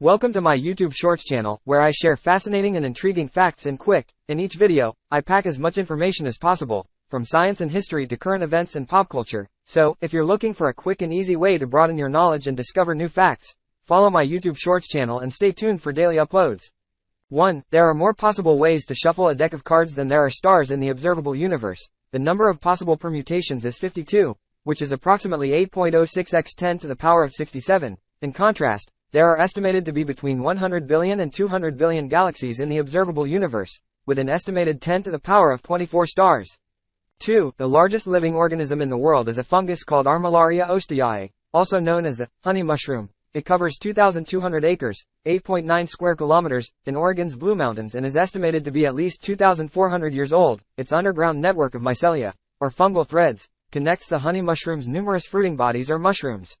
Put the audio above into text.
Welcome to my YouTube Shorts channel, where I share fascinating and intriguing facts in quick. In each video, I pack as much information as possible, from science and history to current events and pop culture. So, if you're looking for a quick and easy way to broaden your knowledge and discover new facts, follow my YouTube Shorts channel and stay tuned for daily uploads. 1. There are more possible ways to shuffle a deck of cards than there are stars in the observable universe. The number of possible permutations is 52, which is approximately 8.06 x 10 to the power of 67. In contrast, there are estimated to be between 100 billion and 200 billion galaxies in the observable universe, with an estimated 10 to the power of 24 stars. 2. The largest living organism in the world is a fungus called Armillaria ostoyae, also known as the honey mushroom. It covers 2,200 acres, 8.9 square kilometers, in Oregon's Blue Mountains and is estimated to be at least 2,400 years old. Its underground network of mycelia, or fungal threads, connects the honey mushroom's numerous fruiting bodies or mushrooms.